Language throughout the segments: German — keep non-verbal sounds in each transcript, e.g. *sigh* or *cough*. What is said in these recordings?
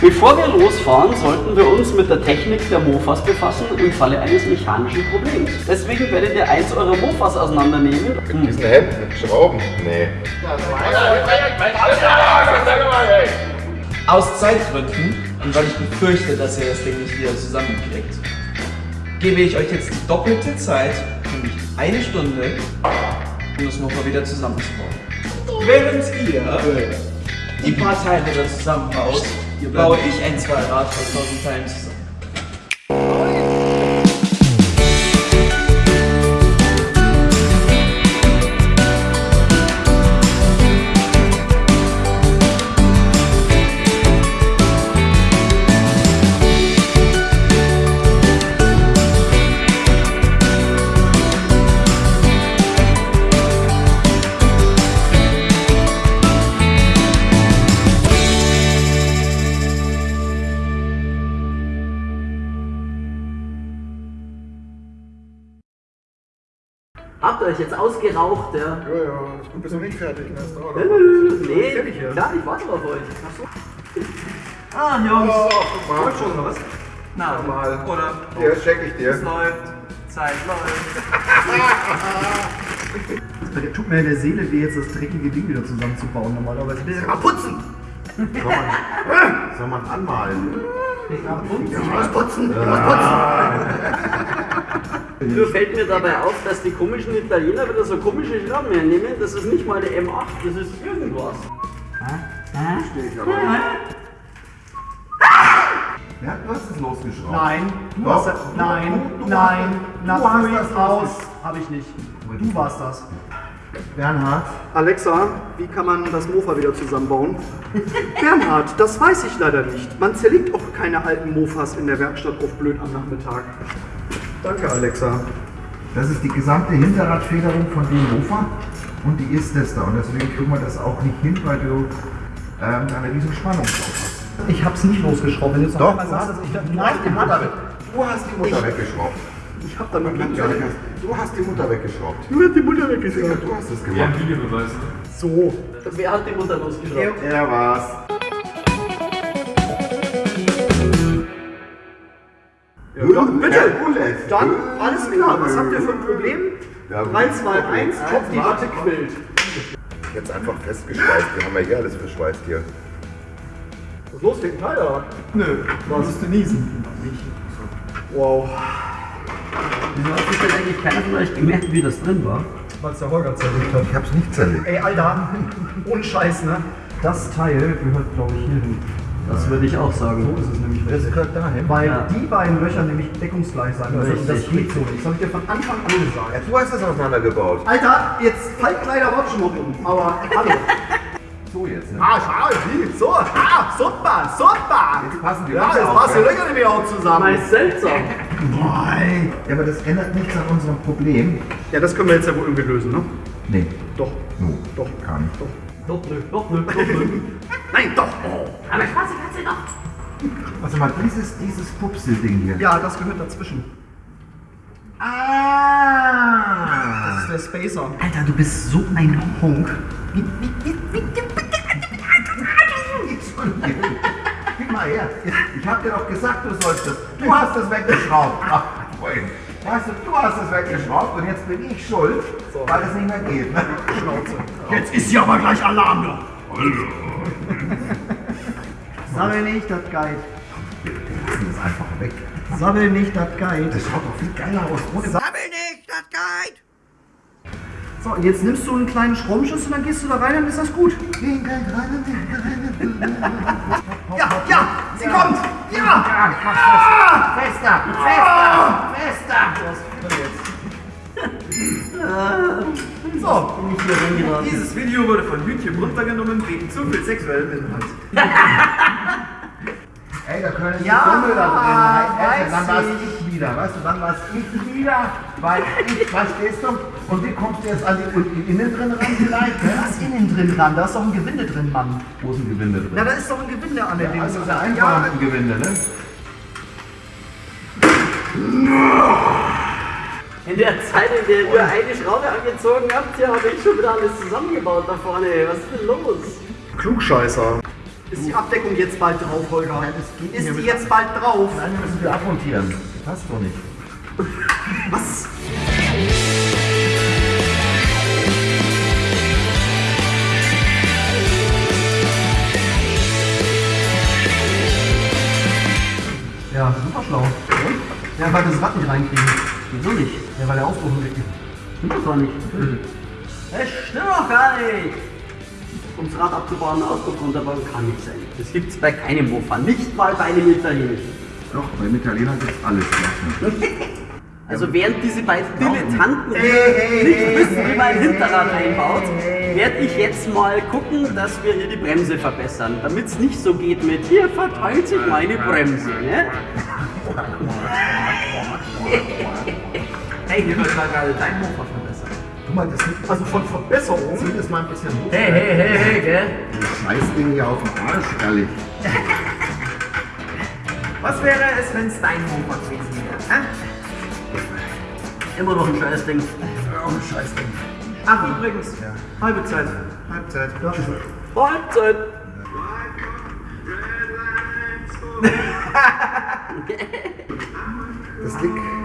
Bevor wir losfahren, sollten wir uns mit der Technik der Mofas befassen im Falle eines mechanischen Problems. Deswegen werdet ihr eins eurer Mofas auseinandernehmen. Mit diesem Hemd mit Schrauben? Nee. Aus Zeitgründen und weil ich befürchte, dass ihr das Ding nicht wieder zusammenkriegt, gebe ich euch jetzt die doppelte Zeit, nämlich eine Stunde, um das Mofa wieder zusammenzubauen. Während ihr die paar Teile da zusammenbaut, baue ich ein Zweirad aus tausend Teilen zusammen. Euch jetzt ausgeraucht, ja? Ja, ja, das gut, bist du nicht fertig. Ne? Noch. Nee, Fertig hier. klar, ich warte auf euch. Ach so. Ah, Jungs. Oh, mal. schon oder was? Na, Mal. oder? Hier, check ich dir. Es läuft. Zeit läuft. *laughs* Das tut mir in der Seele weh, jetzt das dreckige Ding wieder zusammenzubauen. Normalerweise will ich mal putzen. Soll man, soll man anmalen? Ich muss putzen. Ich muss *laughs* Nur fällt mir dabei auf, dass die komischen Italiener wieder so komische Schrauben hernehmen. Das ist nicht mal eine M8, das ist irgendwas. Stehe ich aber nicht. Ja, du hast es losgeschraubt. Nein, du Doch. hast das. Nein, Du- du nein. hast- Na, du hast Fury das raus. Habe ich nicht. Du warst das. Bernhard, Alexa, wie kann man das Mofa wieder zusammenbauen? *laughs* Bernhard, das weiß ich leider nicht. Man zerlegt auch keine alten Mofas in der Werkstatt auf blöd am Nachmittag. Danke, Alexa. das ist die gesamte Hinterradfederung von dem Mofa und die ist das da. Und deswegen kriegen wir das auch nicht hin, weil du ähm, eine riesen Spannung drauf hast. Ich hab's nicht losgeschraubt. Wenn du jetzt noch Doch, einmal du sagst, hast, dass ich das du, hast die Mutter, weg- du hast die Mutter weggeschraubt. Ich hab damit hast, du hast die Mutter weggeschraubt. Du hast die Mutter weggeschraubt. du hast es gemacht. So. Wer hat die Mutter losgeschraubt? Er war's. Dann, alles klar. Was habt ihr für ein Problem? Ja, 3, 2, 1, top, die Watte quillt. Jetzt einfach festgeschweißt. Wir haben ja hier alles verschweißt hier. Was ist los, den Teil da? Nö, was musst du niesen? Wow. Wieso hat sich denn eigentlich keiner von euch gemerkt, wie das drin war? Weil es der Holger zerlegt hat. Ich hab's nicht zerlegt. Ey, Alter, ohne Scheiß, ne? Das Teil gehört, glaube ich, hier hin. Das würde ich auch sagen. So ist es nämlich Das richtig. gehört dahin. Weil Ja. die beiden Löcher nämlich deckungsgleich sein müssen. Und das Richtig. geht so nicht. Das habe ich dir von Anfang an gesagt. Ja, du hast das auseinandergebaut. Alter, jetzt Faltkleider rutschen noch um. Aber hallo. *laughs* So jetzt, ne? Ah, schau, wie? So, ah, super, super. Jetzt passen die Ja, Löcher jetzt auch, passt die ja. Löcher nämlich auch zusammen. Mal seltsam. Nein. Ja, aber das ändert nichts an unserem Problem. Ja, das können wir jetzt ja wohl irgendwie lösen, ne? Nee. Doch. No. Doch. Gar nicht. Doch, nö, doch, nö, doch, nö. *laughs* Nein, doch. Aber quasi kannst du noch. Warte mal, dieses, dieses Pupsel-Ding hier. Ja, das gehört dazwischen. Ah! Das ist der Spacer. Alter, du bist so ein Honk. Gib mal her. Ich hab dir doch gesagt, du sollst das. Du hast das weggeschraubt. Ach, Freund. Weißt du, du hast es weggeschraubt und jetzt bin ich schuld, weil es nicht mehr geht. Ne? Jetzt ist hier aber gleich Alarm da. Sammel nicht, das Guide. Wir lassen das einfach weg. Sammel nicht, das Guide. Das schaut doch viel geiler aus. Ohne Sa So, und jetzt nimmst du einen kleinen Schraubenschlüssel und dann gehst du da rein, dann ist das gut. Ja, ja, sie kommt! Ja! Fester! Fester! Fester! So, hier reingeraten. Dieses Video wurde von YouTube runtergenommen wegen zu viel sexuellem Inhalt. *laughs* Ey, da können Ja, die Dummel da drin. Ey, dann war's ich. ich wieder. Weißt du, dann war's ich wieder. Weil ich, verstehst du? Und wie kommst du jetzt an die, innen drin ran vielleicht? Ne? was ist innen drin dran? Da ist doch ein Gewinde drin, Mann. Wo ist ein Gewinde drin? Na, da ist doch ein Gewinde an der Ja, Dings. also ist ja einfach ein Gewinde, ne? *laughs* In der Zeit, in der ihr eine Schraube angezogen habt, hier habe ich schon wieder alles zusammengebaut da vorne. Was ist denn los? Klugscheißer. Ist die Abdeckung jetzt bald drauf, Holger? Ist die jetzt bald drauf? Nein, wir müssen wieder abmontieren. Das passt doch nicht. *laughs* Was? Ja, super schlau. Ja, weil wir das Rad nicht reinkriegen. Wieso nicht? Ja, weil der Aufbruch weg ist. Stimmt doch gar nicht. Das stimmt doch gar nicht. Um das Rad abzubauen, Ausdruck runterbauen, kann nicht sein. Das gibt es bei keinem Mofa, nicht mal bei einem italienischen. Doch, beim Italiener gibt's alles. *laughs* Also während diese beiden Dilettanten nicht wissen, wie man ein Hinterrad einbaut, werde ich jetzt mal gucken, dass wir hier die Bremse verbessern. Damit es nicht so geht mit, hier verteilt sich meine Bremse. Ne? *laughs* *laughs* Hey, wird mal gerade dein Mofa verbessert. Guck mal, das liegt Also von Verbesserung. Zieh das mal ein bisschen hoch. Hey, hey, hey, hey, gell? Das Scheißding hier auf dem Arsch, ehrlich. *laughs* Was wäre es, wenn es dein Mofa gewesen wäre? Hä? Immer noch ein Scheißding. Oh, Scheißding. Ach, übrigens, halbe Zeit. Halbzeit. Halbzeit. Das liegt.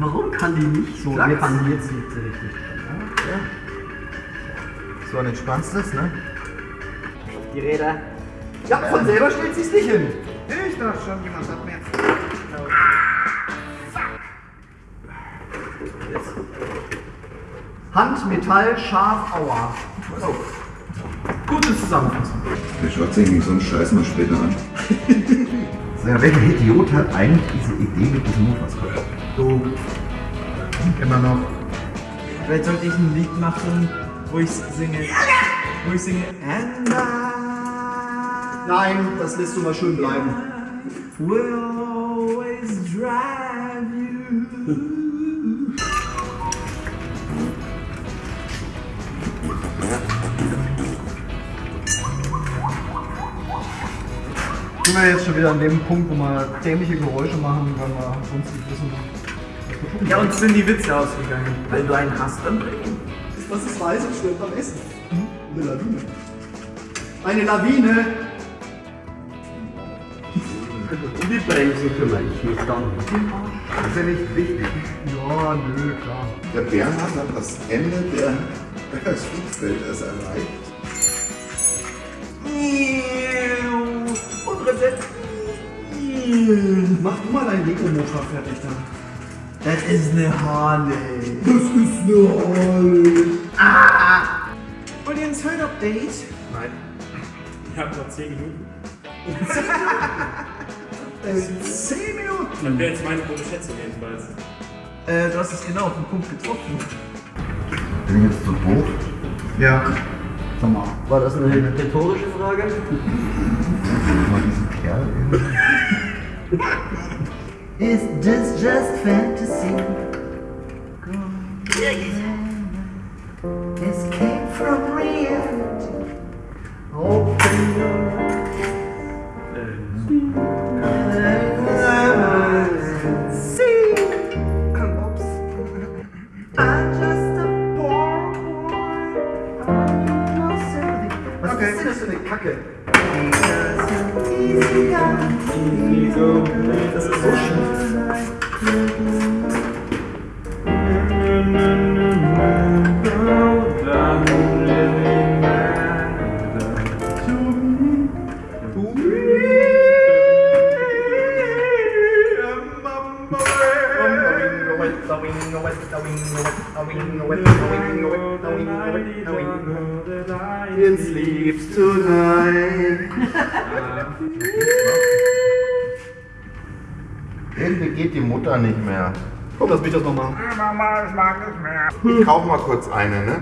Warum kann die nicht so? Klar jetzt jetzt liegt sie richtig. So, und entspannst das, ne? Die Räder. Ja, von selber stellt sich's nicht hin. Ich dachte schon, jemand hat mir jetzt. Hand, Metall, scharf, aua. Gute Zusammenfassung. Wir schaut sich nicht so einen Scheiß mal später an. *laughs* Ja, welcher Idiot hat eigentlich diese Idee mit diesem Mofas gehabt? Du. Immer noch. Vielleicht sollte ich ein Lied machen, wo ich singe. Wo ich singe. Nein, das lässt du mal schön bleiben. will always drive you. Sind wir jetzt schon wieder an dem Punkt, wo wir dämliche Geräusche machen, weil wir sonst nicht wissen, was wir tun. Ja, uns sind die Witze ausgegangen. Wenn du einen hast, dann. Was ist heiß und schwer beim Essen? Hm? Eine Lawine. Eine Lawine! Um die Bremsen kümmere ich mich dann. Das ist ja nicht wichtig. Ja, nö, klar. Der Bernhard hat das Ende der *laughs* des Flugfelders erreicht. Mach du mal dein Lego-Motor fertig dann. Das ist eine Harley. Das ist eine Harley. Wollt ihr ein Third-Update? Nein. Ich habe noch 10 Minuten. Äh, 10 Minuten. Das wäre jetzt meine gute Schätzung jedenfalls. Äh, du hast es genau auf den Punkt getroffen. Bin ich jetzt zu hoch? Ja. Sag mal. War das eine rhetorische Frage? Mal diesen Kerl irgendwie. Is this just fantasy? Go Escape from reality. Open your eyes and see. I'm Okay. Das ist eine Kacke. Easy Das ist so schief. In sleeps tonight. *laughs* Irgendwie geht die Mutter nicht mehr. Komm, lass mich das noch machen. Ich kauf mal kurz eine, ne?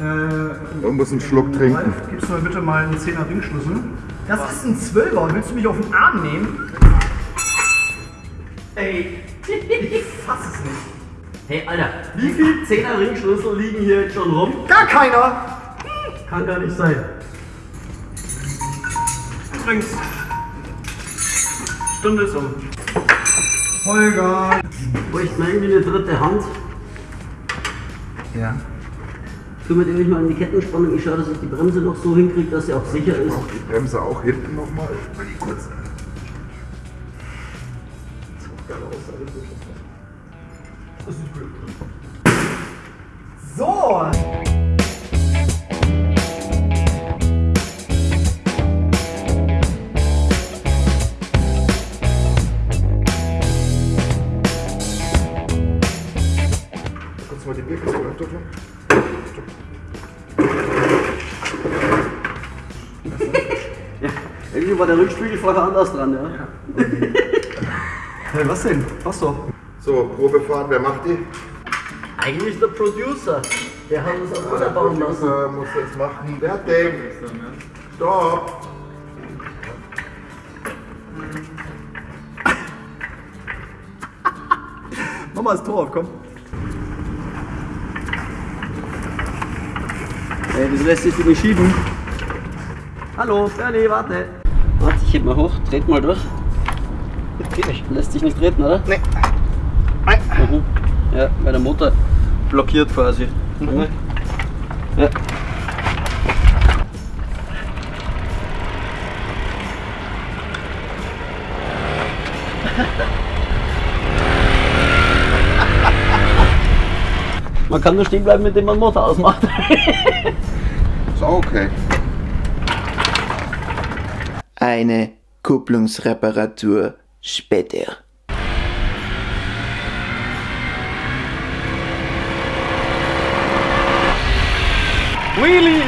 Äh, Du musst einen Schluck trinken. Ralf, gibst du mir bitte mal einen 10er Ringschlüssel? Das ist ein Zwölfer. Willst du mich auf den Arm nehmen? Ey, ich fass es nicht. Hey, Alter, wie viele 10er Ringschlüssel liegen hier jetzt schon rum? Gar keiner! Kann gar nicht sein. Übrigens. Stunde ist um. Holger! Bräuchte man irgendwie eine dritte Hand? Ja. kümmert ihr euch mal um die Kettenspannung. Ich schaue, dass ich die Bremse noch so hinkriege, dass sie auch sicher ist. Auch die Bremse auch hinten nochmal. Kurz. So! Irgendwie war der Rückspiegel vorher anders dran, ja. Hey, was denn? Was doch? So, Probefahren, wer macht die? Eigentlich der Producer. Der hat uns auf Wasser bauen lassen. Producer muss das machen. Fertig. Stopp. *laughs* Mach mal das Tor auf, komm. Ey, das lässt sich nicht schieben. Hallo, Bernie, warte. Warte, ich heb mal hoch, dreht mal durch. Geht nicht. Lässt sich nicht treten, oder? Nee. Mhm. Ja, weil der Motor blockiert quasi. Mhm. Ja. Man kann nur stehen bleiben, mit dem man den Motor ausmacht. Ist auch okay. Eine Kupplungsreparatur später. Wheelie!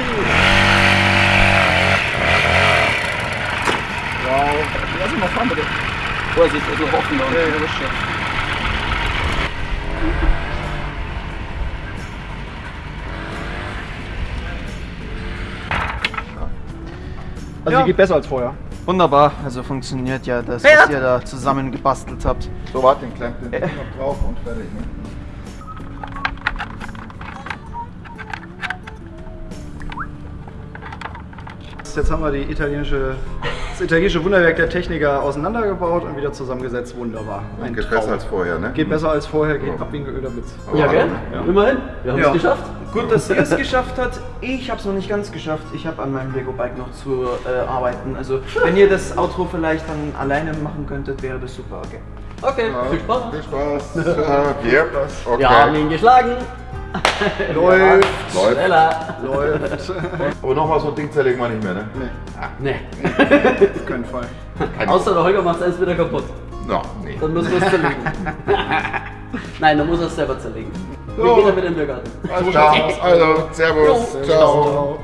Wow. Lass ihn mal fahren, bitte. Vorsicht, also hoffen wir. Ja, ja, das schon. Also Ja. die geht besser als vorher. Wunderbar, also funktioniert ja das, was ihr da zusammen gebastelt habt. So, warte, den klemmt den Ding noch drauf und fertig. Ne? Jetzt haben wir die italienische, das italienische Wunderwerk der Techniker auseinandergebaut und wieder zusammengesetzt. Wunderbar. Ein Geht Traum. besser als vorher, ne? Geht besser als vorher, geht ab wie ein geölter Blitz. Ja, gell? Immerhin. Wir haben es Ja. geschafft. Gut, dass ihr es geschafft habt. Ich habe es noch nicht ganz geschafft. Ich habe an meinem Lego-Bike noch zu äh, arbeiten. Also, wenn ihr das Outro vielleicht dann alleine machen könntet, wäre das super. Okay. Okay, viel Spaß. Viel Spaß. Ja, yep. okay. Wir haben ihn geschlagen. *laughs* Läuft, Läuft. Schneller. läuft. Aber nochmal so ein Ding zerlegen wir nicht mehr, ne? Nee. *laughs* Auf keinen Fall. Außer der Holger macht eins wieder kaputt. No, nee. Dann müssen wir es zerlegen. *laughs* Nein, dann muss er es selber zerlegen. Wir gehen dann mit in den Biergarten. Alles klar. Also, Servus. Ciao. Ciao.